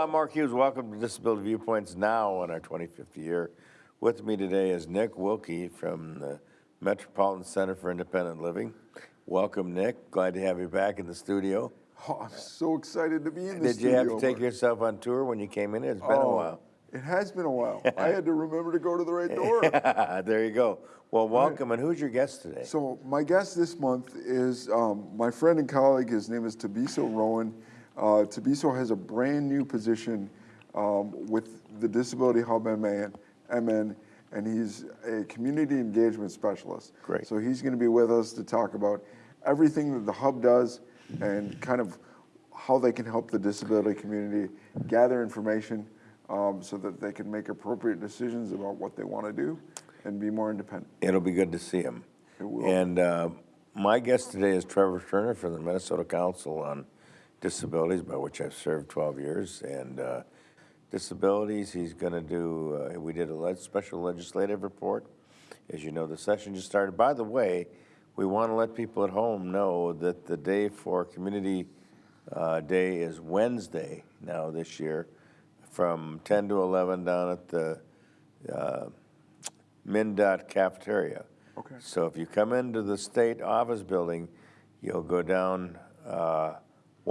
I'm Mark Hughes. Welcome to Disability Viewpoints now on our 25th year. With me today is Nick Wilkie from the Metropolitan Center for Independent Living. Welcome, Nick. Glad to have you back in the studio. Oh, I'm so excited to be in the Did you have to take yourself on tour when you came in? It's been a Oh, while. It has been a while. I had to remember to go to the right door. there you go. Well, welcome. And who's your guest today? So my guest this month is um, my friend and colleague. His name is Tabiso Rowan. Uh, Tabiso has a brand new position um, with the Disability Hub MN, MN, and he's a community engagement specialist. Great. So he's going to be with us to talk about everything that the hub does and kind of how they can help the disability community gather information um, so that they can make appropriate decisions about what they want to do and be more independent. It'll be good to see him. It will. And uh, my guest today is Trevor Turner from the Minnesota Council on Disabilities, by which I've served 12 years. And uh, disabilities, he's going to do, uh, we did a leg- special legislative report. As you know, the session just started. By the way, we want to let people at home know that the day for Community uh, Day is Wednesday now this year from 10 to 11 down at the uh, MnDOT cafeteria. Okay. So if you come into the state office building, you'll go down uh,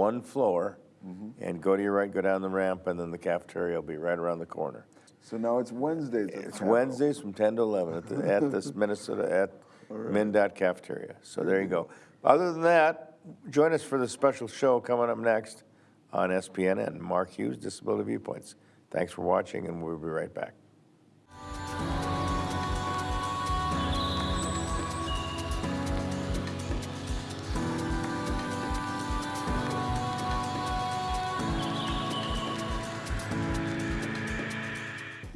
one floor mm-hmm. and go to your right, go down the ramp, and then the cafeteria will be right around the corner. So now it's Wednesdays. at the It's Capitol. Wednesdays from 10 to 11 at, the, at this Minnesota, at MnDOT cafeteria. So there you mm-hmm. go. Other than that, join us for the special show coming up next on SPNN. Mark Hughes, Disability Viewpoints. Thanks for watching, and we'll be right back.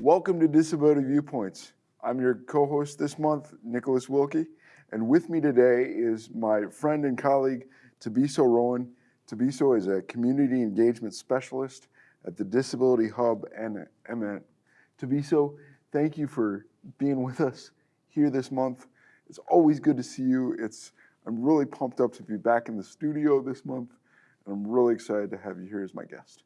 Welcome to Disability Viewpoints. I'm your co-host this month, Nicholas Wilkie, and with me today is my friend and colleague, Tabiso Rowan. Tabiso is a community engagement specialist at the Disability Hub and MN. Tabiso, thank you for being with us here this month. It's always good to see you. It's I'm really pumped up to be back in the studio this month, and I'm really excited to have you here as my guest.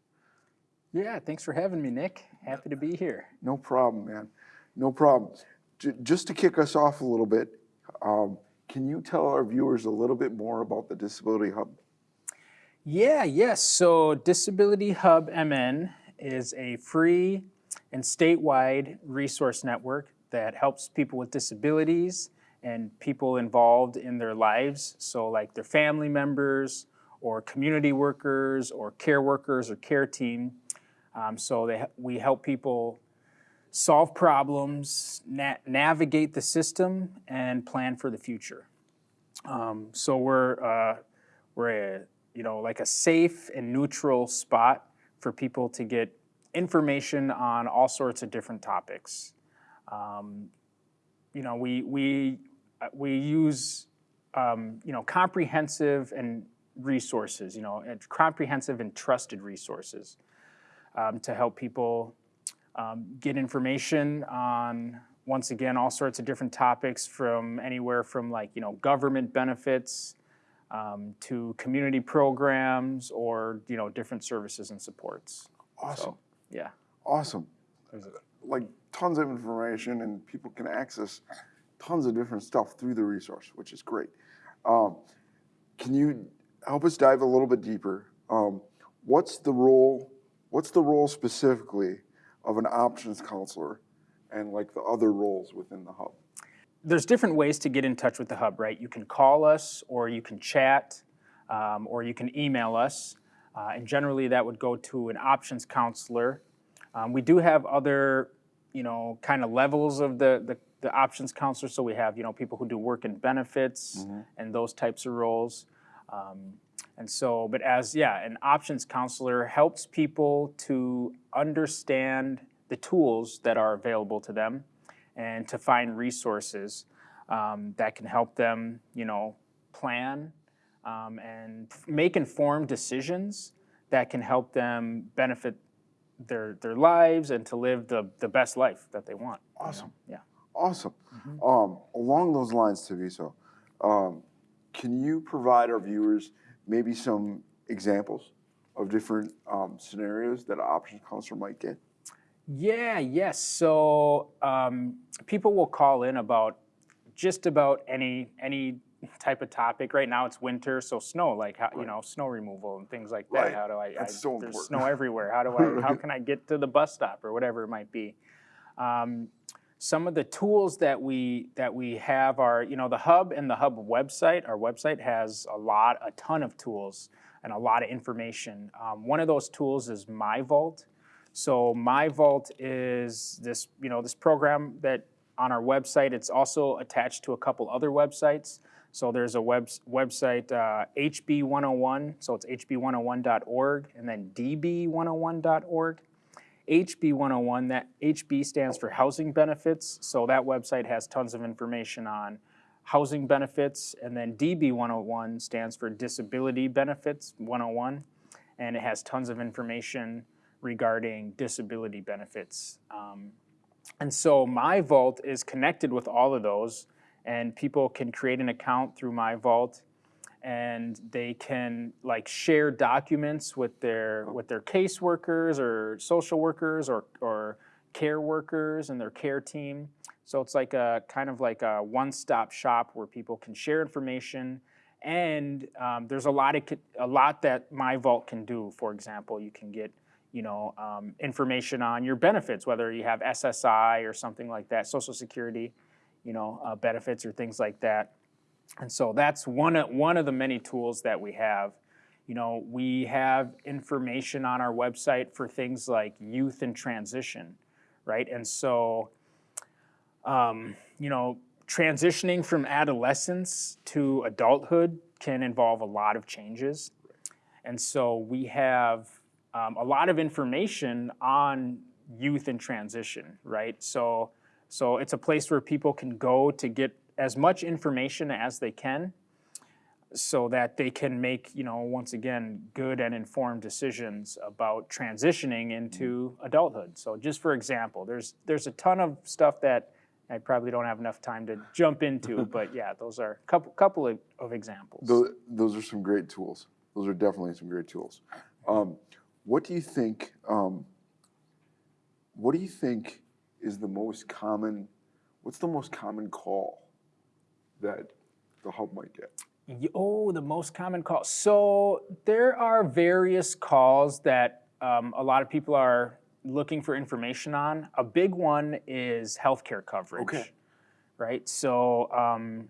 Yeah, thanks for having me, Nick. Happy to be here. No problem, man. No problem. J- just to kick us off a little bit, um, can you tell our viewers a little bit more about the Disability Hub? Yeah, yes. So Disability Hub MN is a free and statewide resource network that helps people with disabilities and people involved in their lives. So like their family members or community workers or care workers or care team. Um, so they, we help people solve problems, na- navigate the system, and plan for the future. Um, so we're uh, we're a you know like a safe and neutral spot for people to get information on all sorts of different topics. Um, you know we we uh, we use um, you know comprehensive and resources you know comprehensive and trusted resources um, to help people um, get information on once again all sorts of different topics from anywhere from like you know government benefits um, to community programs or you know different services and supports Awesome. yeah Awesome. Like tons of information, and people can access tons of different stuff through the resource, which is great. Um, can you help us dive a little bit deeper? Um, what's the role? What's the role specifically of an options counselor, and like the other roles within the hub? there's different ways to get in touch with the hub right? You can call us or you can chat um, or you can email us uh, and generally that would go to an options counselor. Um, we do have other you know kind of levels of the, the the options counselor. So we have you know people who do work and benefits and those types of roles. Um, and so but as yeah an options counselor helps people to understand the tools that are available to them and to find resources um, that can help them, you know, plan um, and make informed decisions that can help them benefit their their lives and to live the the best life that they want. you know? Awesome. Yeah. Awesome. Um, along those lines, Tabiso, um, can you provide our viewers maybe some examples of different um, scenarios that an options counselor might get? Yeah, yes. So um, people will call in about just about any any type of topic. Right now it's winter, so snow, like how you know snow removal and things like that. Right. How do I? That's I so there's important. snow everywhere. How do I? How can I get to the bus stop or whatever it might be? Um, some of the tools that we that we have are you know the hub and the hub website. Our website has a lot, a ton of tools and a lot of information. Um, one of those tools is MyVault. So MyVault is this you know this program that on our website. It's also attached to a couple other websites. So there's a web, website, uh, HB101, so it's hb101.org, and then db101.org. HB101, that HB stands for housing benefits. So that website has tons of information on housing benefits. And then DB101 stands for disability benefits 101. And it has tons of information regarding disability benefits. Um, and so My Vault is connected with all of those, and people can create an account through My Vault, and they can like share documents with their with their caseworkers or social workers or or care workers and their care team. So it's like a kind of like a one-stop shop where people can share information. And um, there's a lot of a lot that My Vault can do. For example, you can get you know, um, information on your benefits, whether you have SSI or something like that, Social Security, you know, uh, benefits or things like that. And so that's one of, one of the many tools that we have. You know, we have information on our website for things like youth and transition, right? And so, um, you know, transitioning from adolescence to adulthood can involve a lot of changes. And so we have um, a lot of information on youth and transition, right? So, so it's a place where people can go to get as much information as they can, so that they can make, you know, once again, good and informed decisions about transitioning into adulthood. So, just for example, there's there's a ton of stuff that I probably don't have enough time to jump into, but yeah, those are a couple couple of, of examples. Those, those are some great tools. Those are definitely some great tools. Um, what do you think? Um, what do you think is the most common? What's the most common call that the hub might get? Oh, the most common call. So there are various calls that um, a lot of people are looking for information on. A big one is healthcare coverage. Okay. Right. So um,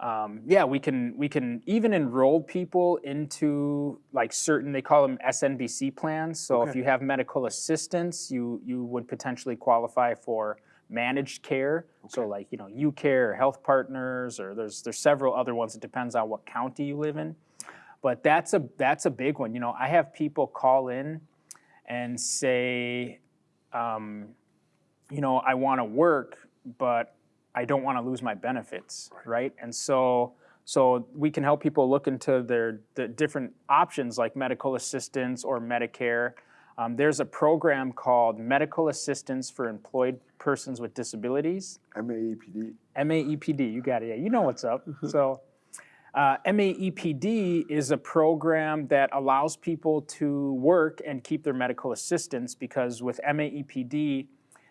um, yeah, we can we can even enroll people into like certain they call them SNBC plans. So if you have medical assistance, you you would potentially qualify for managed care. So like you know UCare or Health Partners or there's there's several other ones. It depends on what county you live in. But that's a that's a big one. You know, I have people call in and say, um, you know, I want to work, but I don't want to lose my benefits, right? And so, so we can help people look into their the different options like medical assistance or Medicare. Um, there's a program called Medical Assistance for Employed Persons with Disabilities. MAEPD. MAEPD, you got it. Yeah, you know what's up. So, uh, MAEPD is a program that allows people to work and keep their medical assistance because with MAEPD,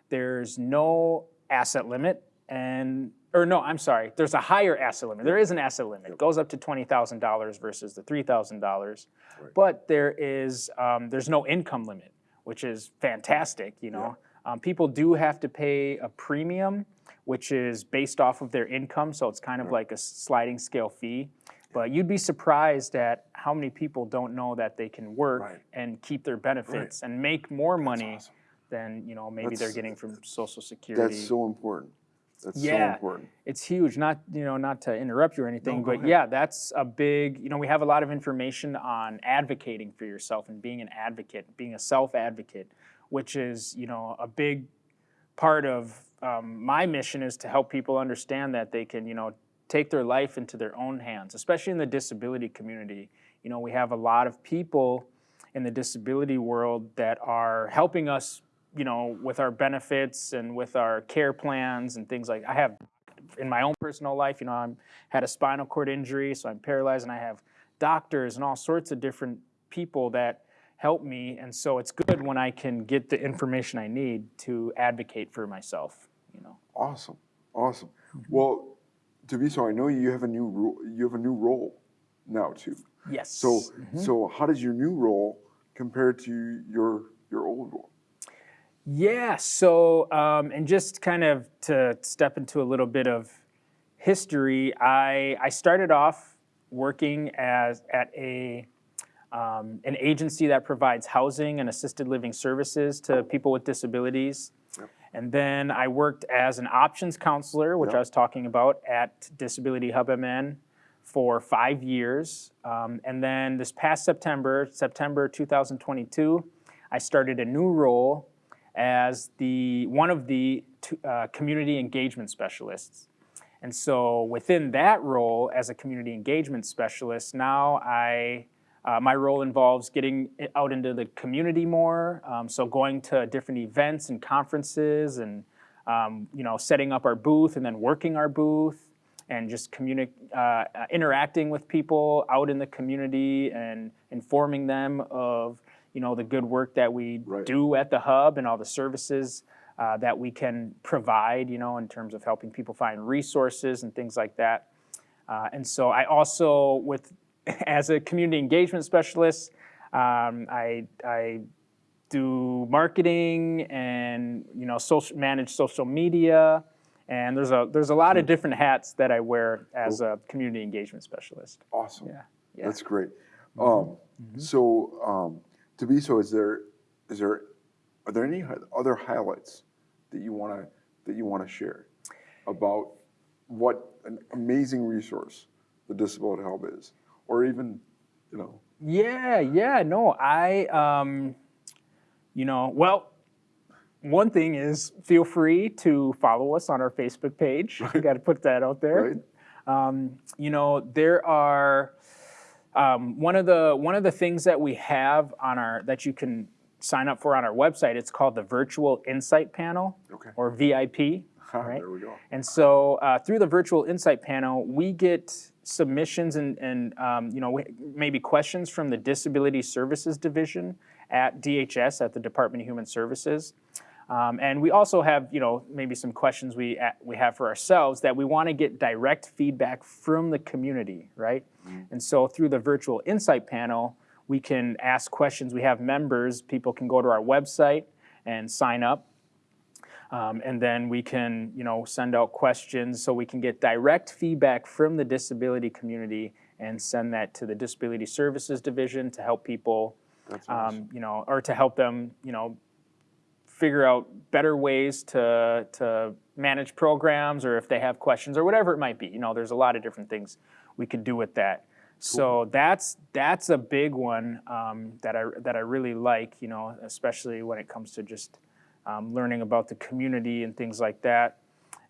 there's no asset limit and or no, I'm sorry, there's a higher asset limit. There is an asset limit. It goes up to twenty thousand dollars versus the three thousand dollars. But there is um, there's no income limit, which is fantastic. You know, um, people do have to pay a premium, which is based off of their income, so it's kind of like a sliding scale fee. But you'd be surprised at how many people don't know that they can work Right. and keep their benefits and make more money awesome. than you know maybe they're getting from Social Security. That's so important. That's so Yeah. important. It's huge. Not you know not to interrupt you or anything, No, but ahead. yeah, that's a big. You know, we have a lot of information on advocating for yourself and being an advocate, being a self advocate, which is you know a big part of um, my mission is to help people understand that they can you know take their life into their own hands, especially in the disability community. You know, we have a lot of people in the disability world that are helping us, you know, with our benefits and with our care plans and things like. I have in my own personal life, you know, I'm had a spinal cord injury, so I'm paralyzed, and I have doctors and all sorts of different people that help me, and so it's good when I can get the information I need to advocate for myself. You know. Awesome, awesome. Mm-hmm. Well, Tabiso, I know you have a new ro- you have a new role now too. Yes. So, mm-hmm. so how does your new role compare to your your old role? Yeah, so, um, and just kind of to step into a little bit of history, I, I started off working as at a, um, an agency that provides housing and assisted living services to people with disabilities. Yep. And then I worked as an options counselor, which Yep. I was talking about at Disability Hub MN for five years. Um, and then this past September, September 2022, I started a new role as the one of the uh, community engagement specialists. And so within that role as a community engagement specialist, now I uh, my role involves getting out into the community more. Um, so going to different events and conferences, and um, you know, setting up our booth and then working our booth, and just uh, interacting with people out in the community and informing them of you know the good work that we Right. do at the hub and all the services uh, that we can provide. You know, in terms of helping people find resources and things like that. Uh, and so I also, with as a community engagement specialist, um, I, I do marketing and you know social manage social media, and there's a there's a lot of different hats that I wear as a community engagement specialist. Awesome. Yeah, yeah. Mm-hmm. That's great. Um, So, um, Tabiso, is there is there are there any other highlights that you want to that you want to share about what an amazing resource the Disability Hub is, or even you know Yeah, yeah, no, I, um, you know, well, one thing is feel free to follow us on our Facebook page. We got to put that out there. right? Um, you know, there are um, one of the one of the things that we have on our that you can sign up for on our website. It's called the Virtual Insight Panel Okay. or VIP. Right. There we go. And so uh, through the virtual insight panel, we get submissions and, and um, you know maybe questions from the Disability Services Division at DHS at the Department of Human Services. Um, and we also have, you know, maybe some questions we we have for ourselves that we want to get direct feedback from the community, right? And so through the virtual insight panel, we can ask questions. We have members. People can go to our website and sign up um, and then we can, you know, send out questions so we can get direct feedback from the disability community and send that to the Disability Services Division to help people, um, you know, or to help them, you know, figure out better ways to to manage programs or if they have questions or whatever it might be. You know, there's a lot of different things we could do with that. So that's that's a big one um, that I that I really like. You know, especially when it comes to just um, learning about the community and things like that.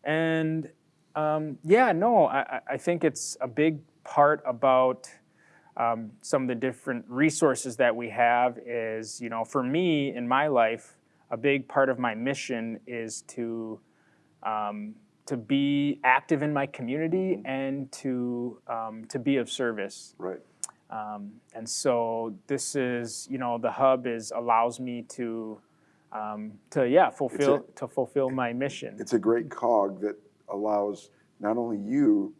And um, yeah, no, I, I- I think it's a big part about um, some of the different resources that we have is, you know, for me in my life, a big part of my mission is to um, to be active in my community and to um, to be of service. right. Um, and so this is, you know, the hub is allows me to um, to yeah fulfill to fulfill my mission. It's a great cog that allows not only you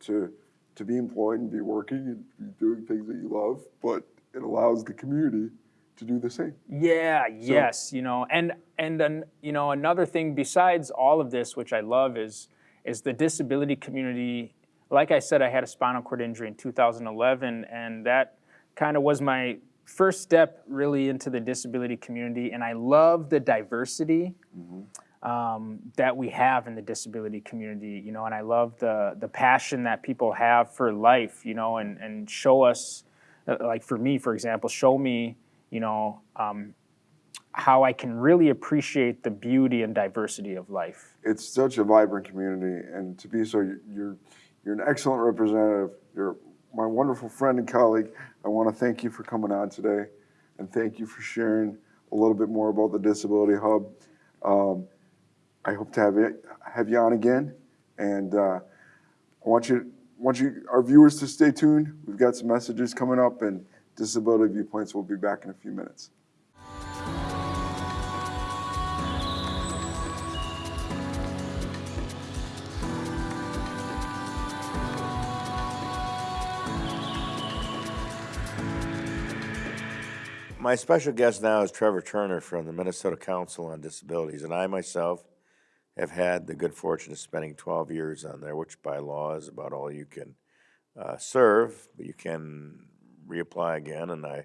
to to be employed and be working and be doing things that you love, but it allows the community to do the same. Yeah, yes, you know, and and then you know another thing besides all of this, which I love, is is the disability community. Like I said, I had a spinal cord injury in 2011, and that kind of was my first step really into the disability community. And I love the diversity um, that we have in the disability community, you know, and I love the the passion that people have for life, you know, and and show us, uh, like for me, for example, show me, you know, um, how I can really appreciate the beauty and diversity of life. It's such a vibrant community, and Tabiso, you- you're you're an excellent representative. You're my wonderful friend and colleague. I want to thank you for coming on today, and thank you for sharing a little bit more about the Disability Hub. Um, I hope to have you have you on again, and uh, I want you want you our viewers to stay tuned. We've got some messages coming up, and Disability Viewpoints will be back in a few minutes. My special guest now is Trevor Turner from the Minnesota Council on Disabilities, and I myself have had the good fortune of spending 12 years on there, which by law is about all you can uh, serve, but you can reapply again, and I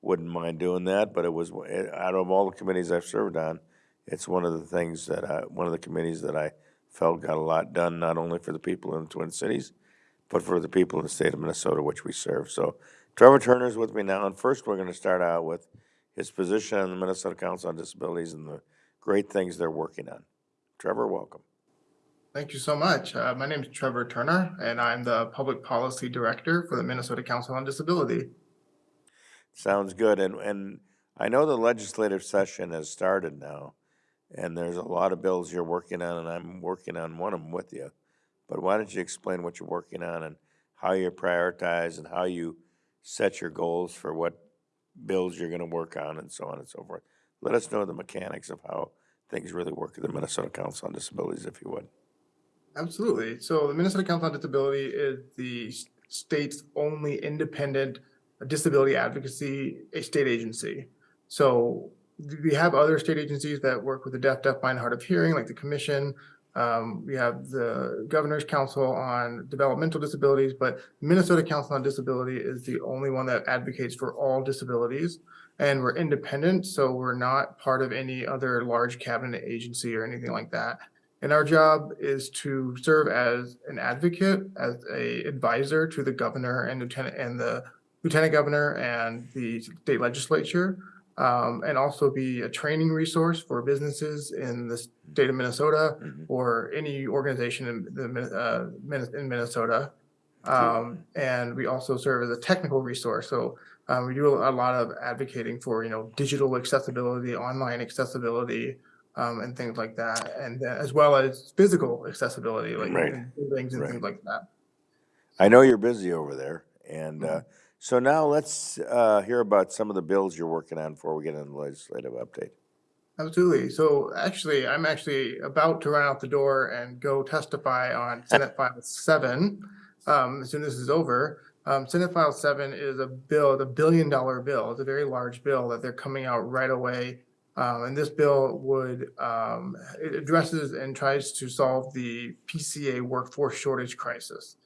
wouldn't mind doing that, but it was, eh, out of all the committees I've served on, it's one of the things that, I- one of the committees that I felt got a lot done, not only for the people in the Twin Cities, but for the people in the state of Minnesota, which we serve. So Trevor Turner's with me now, and first we're gonna start out with his position on the Minnesota Council on Disabilities and the great things they're working on. Trevor, welcome. Thank you so much. Uh, my name is Trevor Turner, and I'm the Public Policy Director for the Minnesota Council on Disability. Sounds good, and, and I know the legislative session has started now, and there's a lot of bills you're working on, and I'm working on one of them with you. But why don't you explain what you're working on and how you prioritize and how you set your goals for what bills you're gonna work on and so on and so forth. Let us know the mechanics of how things really work at the Minnesota Council on Disabilities, if you would. Absolutely. So the Minnesota Council on Disability is the state's only independent disability advocacy a state agency. So we have other state agencies that work with the deaf, deaf, blind, hard of hearing, like the commission. Um, we have the Governor's Council on Developmental Disabilities, but Minnesota Council on Disability is the only one that advocates for all disabilities. And we're independent, so we're not part of any other large cabinet agency or anything like that. And our job is to serve as an advocate, as a advisor to the governor and lieutenant and the lieutenant governor and the state legislature. Um, and also be a training resource for businesses in the state of Minnesota Mhm. or any organization in the, uh, in Minnesota. Um, and we also serve as a technical resource. So, um, we do a lot of advocating for, you know, digital accessibility, online accessibility, um, and things like that, and uh, as well as physical accessibility, like Right. in buildings and Right. things like that. I know you're busy over there, and, uh, so now let's, uh, hear about some of the bills you're working on before we get into the legislative update. Absolutely. So actually, I'm actually about to run out the door and go testify on Senate File Seven. Um, as soon as this is over, um, Senate File Seven is a bill, the billion dollar bill. It's a very large bill that they're coming out right away. Um, and this bill would, um, it addresses and tries to solve the PCA workforce shortage crisis.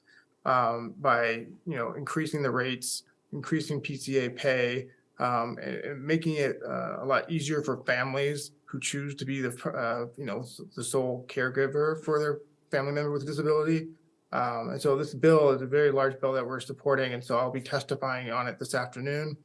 Um, by, you know, increasing the rates, increasing PCA pay, um, and, and making it uh, a lot easier for families who choose to be the, uh, you know, the sole caregiver for their family member with a disability. Um, and so this bill is a very large bill that we're supporting, and so I'll be testifying on it this afternoon.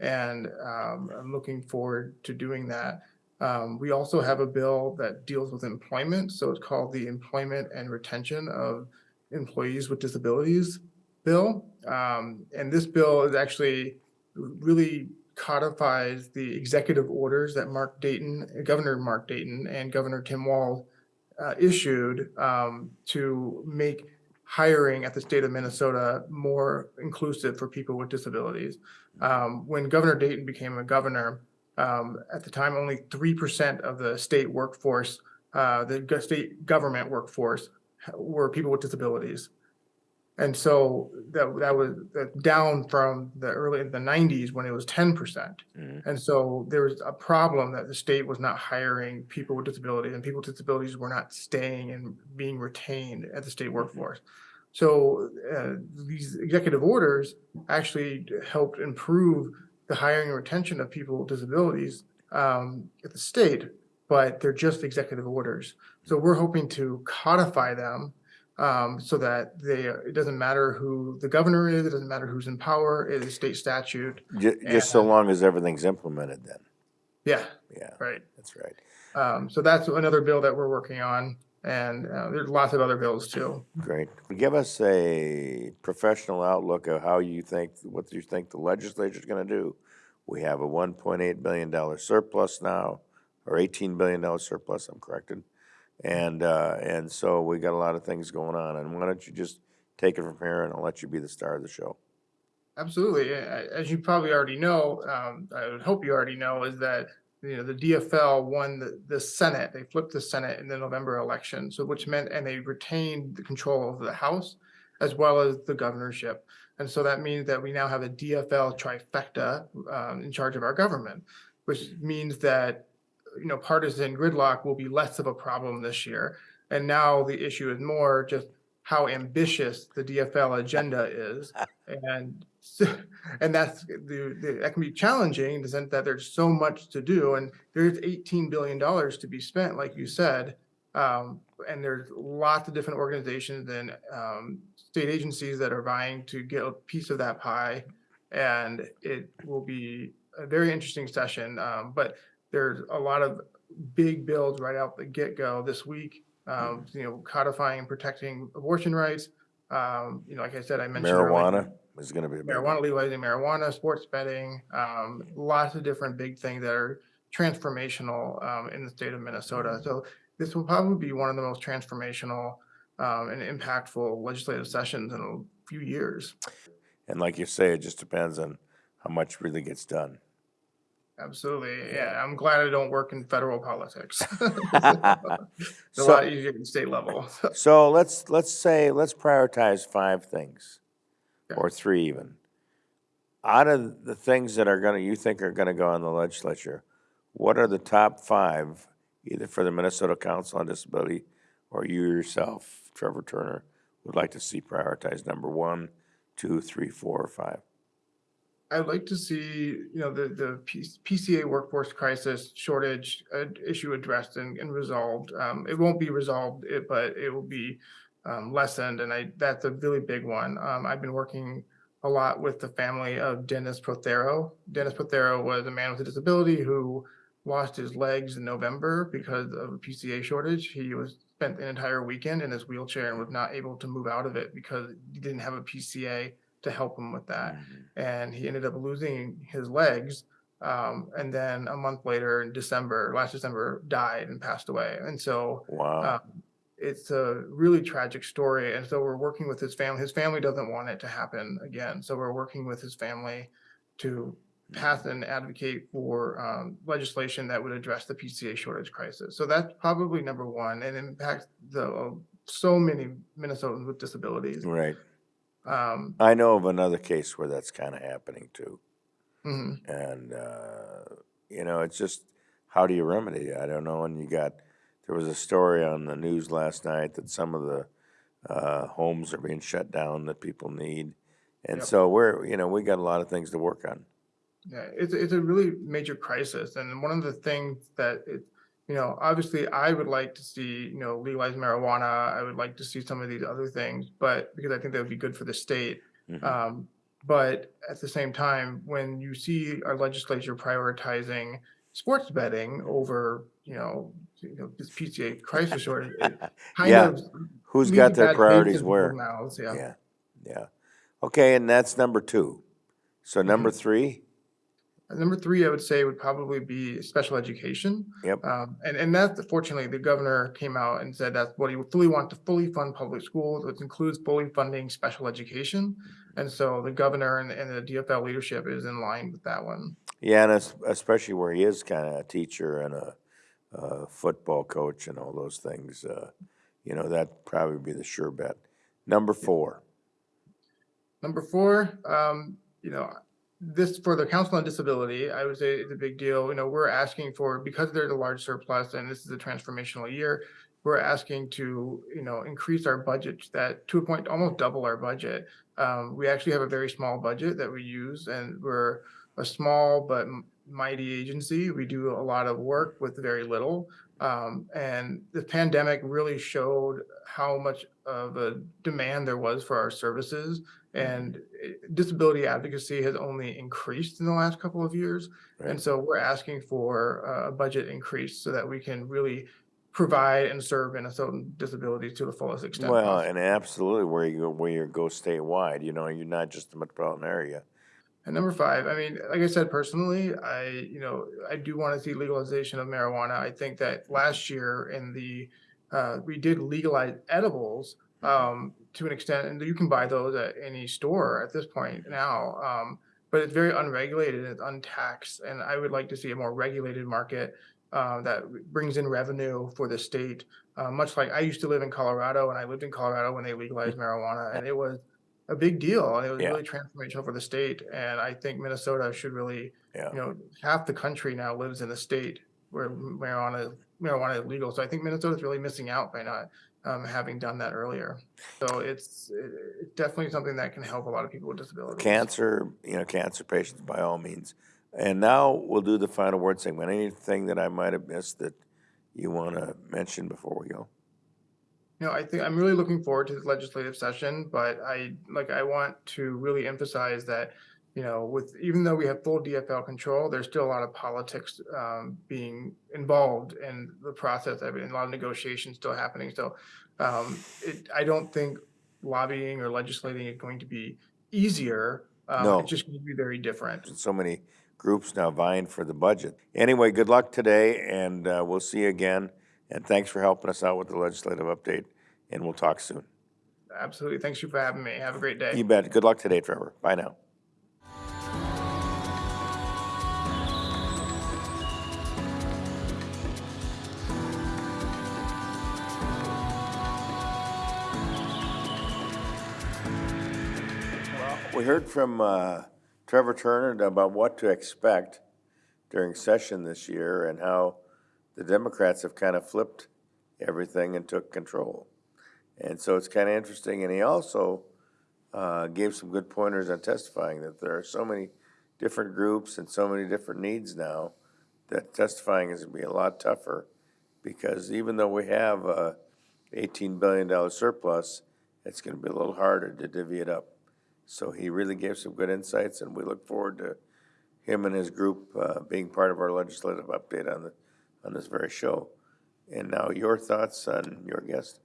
And um, I'm looking forward to doing that. Um, we also have a bill that deals with employment, so it's called the Employment and Retention of Employees with Disabilities Bill. Um, and this bill is actually really codifies the executive orders that Mark Dayton, Governor Mark Dayton and Governor Tim Walz uh, issued um, to make hiring at the state of Minnesota more inclusive for people with disabilities. Um, when Governor Dayton became a governor, um, at the time, only three percent of the state workforce, uh, the state government workforce were people with disabilities. And so that, that was down from the early, the nineties when it was ten percent. Mhm. And so there was a problem that the state was not hiring people with disabilities and people with disabilities were not staying and being retained at the state workforce. So uh, these executive orders actually helped improve the hiring and retention of people with disabilities um, at the state, but they're just executive orders. So we're hoping to codify them um, so that they, it doesn't matter who the governor is, it doesn't matter who's in power, it is state statute. Ju- just so long as everything's implemented then, Yeah, yeah, right. that's right. Um, so that's another bill that we're working on, and uh, there's lots of other bills too. Great. Give us a professional outlook of how you think, what you think the legislature's gonna do. We have a one point eight billion dollar surplus now, or eighteen billion dollar surplus, I'm corrected. And, uh, and so we got a lot of things going on, and why don't you just take it from here and I'll let you be the star of the show. Absolutely. As you probably already know, um, I would hope you already know, is that, you know, the DFL won the, the Senate. They flipped the Senate in the November election. So which meant, and they retained the control of the House as well as the governorship. And so that means that we now have a DFL trifecta, um, in charge of our government, which means that, you know, partisan gridlock will be less of a problem this year. And now the issue is more just how ambitious the DFL agenda is. And and that's the, the, that can be challenging in the sense that there's so much to do and there's eighteen billion dollars to be spent, like you said. Um, and there's lots of different organizations and, um, state agencies that are vying to get a piece of that pie. And it will be a very interesting session, um, but there's a lot of big bills right out the get-go this week. Um, you know, codifying and protecting abortion rights. Um, you know, like I said, I mentioned. earlier, Marijuana is gonna be a big marijuana, legalizing marijuana, sports betting, um, lots of different big things that are transformational, um, in the state of Minnesota. So this will probably be one of the most transformational, um, and impactful legislative sessions in a few years. And like you say, it just depends on how much really gets done. Absolutely. Yeah, I'm glad I don't work in federal politics. It's a So- lot easier at state level. So let's, let's say, let's prioritize five things, Okay. or three even. Out of the things that are gonna, you think are gonna go on the legislature, what are the top five, either for the Minnesota Council on Disability or you yourself, Trevor Turner, would like to see prioritized, number one, two, three, four, or five? I'd like to see, you know, the, the PCA workforce crisis shortage uh, issue addressed and, and resolved. Um, it won't be resolved, it, but it will be um, lessened, and I, that's a really big one. Um, I've been working a lot with the family of Dennis Prothero. Dennis Prothero was a man with a disability who lost his legs in November because of a PCA shortage. He was spent an entire weekend in his wheelchair and was not able to move out of it because he didn't have a PCA to help him with that and he ended up losing his legs. Um, and then a month later in December, last December, died and passed away. And so Wow, um, it's a really tragic story. And so we're working with his family. His family doesn't want it to happen again. So we're working with his family to pass and advocate for um, legislation that would address the PCA shortage crisis. So that's probably number one and impacts the uh, so many Minnesotans with disabilities. right. Um, I know of another case where that's kinda happening too. mhm. And, uh, you know, it's just, how do you remedy it? I don't know. And you got, there was a story on the news last night that some of the uh, homes are being shut down that people need. And Yep. so we're, you know, we got a lot of things to work on. Yeah, it's it's a really major crisis, and one of the things that it, you know, obviously I would like to see, you know, legalize marijuana. I would like to see some of these other things, but because I think that would be good for the state. Mhm. Um, but at the same time, when you see our legislature prioritizing sports betting over, you know, you know, this PCA crisis it kind Yeah. of Who's got their priorities where? mouths, yeah. Yeah, yeah. Okay, and that's number two. So number three? Number three, I would say would probably be special education. Yep. Um, and, and that's fortunately, the governor came out and said that's what he would fully want to fully fund public schools, which includes fully funding special education. And so the governor and, and the DFL leadership is in line with that one. Yeah, and especially where he is kind of a teacher and a, a football coach and all those things, uh, you know, that'd probably be the sure bet. Number four. Number four, um, you know, this for the Council on Disability, I would say it's a big deal. You know, we're asking for, because there's a large surplus and this is a transformational year, we're asking to, you know, increase our budget that to a point, almost double our budget. Um, we actually have a very small budget that we use and we're a small but mighty agency. We do a lot of work with very little. Um, and the pandemic really showed how much of a demand there was for our services. And disability advocacy has only increased in the last couple of years. And so we're asking for a budget increase so that we can really provide and serve Minnesotan disabilities to the fullest extent. Well, possible. and absolutely where you go, where you go statewide, you know, you're not just the metropolitan area. And number five, I mean, like I said, personally, I, you know, I do want to see legalization of marijuana. I think that last year in the, uh, we did legalize edibles, um, to an extent, and you can buy those at any store at this point now. Um, but it's very unregulated and it's untaxed, and I would like to see a more regulated market uh, that brings in revenue for the state. Uh, much like I used to live in Colorado, and I lived in Colorado when they legalized marijuana, and it was a big deal, and it was Yeah. really transformational for the state. And I think Minnesota should really, Yeah. you know, half the country now lives in the state where marijuana marijuana is legal. So I think Minnesota's really missing out by not um, having done that earlier. So it's, it's definitely something that can help a lot of people with disabilities. Cancer, you know, cancer patients by all means. And now we'll do the final word segment. Anything that I might have missed that you want to mention before we go? You know, I think I'm really looking forward to the legislative session, but I, like, I want to really emphasize that, you know, with, even though we have full DFL control, there's still a lot of politics um, being involved in the process of it, and a lot of negotiations still happening. So um, it, I don't think lobbying or legislating is going to be easier. Um, No. It's just going to be very different. So many groups now vying for the budget. Anyway, good luck today, and uh, we'll see you again. And thanks for helping us out with the legislative update, and we'll talk soon. Absolutely. Thanks you for having me. Have a great day. You bet. Good luck today, Trevor. Bye now. We heard from uh, Trevor Turner about what to expect during session this year and how the Democrats have kind of flipped everything and took control. And so it's kind of interesting. And he also uh, gave some good pointers on testifying that there are so many different groups and so many different needs now that testifying is going to be a lot tougher because even though we have a $18 billion surplus, it's going to be a little harder to divvy it up. So he really gave some good insights, and we look forward to him and his group uh, being part of our legislative update on the on this very show. And now your thoughts on your guest.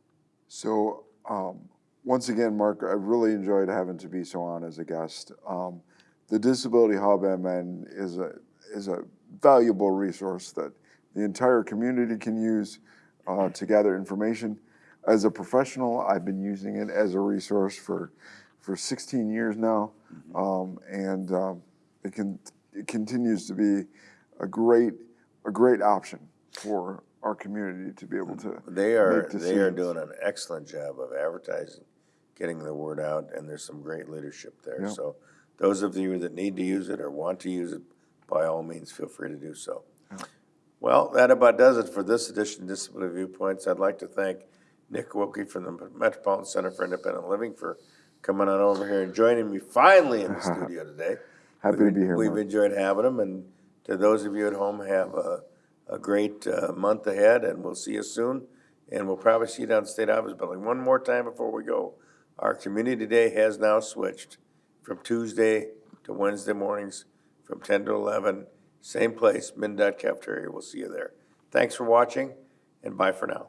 So, um, once again, Mark, I really enjoyed having Tabiso on as a guest. Um, the Disability Hub MN is a is a valuable resource that the entire community can use uh, to gather information. As a professional, I've been using it as a resource for for 16 years now, um, and um, it can it continues to be a great a great option for our community to be able to They are they are doing an excellent job of advertising, getting the word out, and there's some great leadership there. Yeah. So those of you that need to use it or want to use it, by all means, feel free to do so. Well, that about does it for this edition of Disability Viewpoints. I'd like to thank Nick Wilkie from the Metropolitan Center for Independent Living for coming on over here and joining me finally in the studio today. Happy to be here, We've Mark. enjoyed having him, and to those of you at home, have a, a great uh, month ahead, and we'll see you soon. And we'll probably see you down at the State Office Building. One more time before we go, our Community Day has now switched from Tuesday to Wednesday mornings from ten to eleven, same place, MnDOT cafeteria. We'll see you there. Thanks for watching, and bye for now.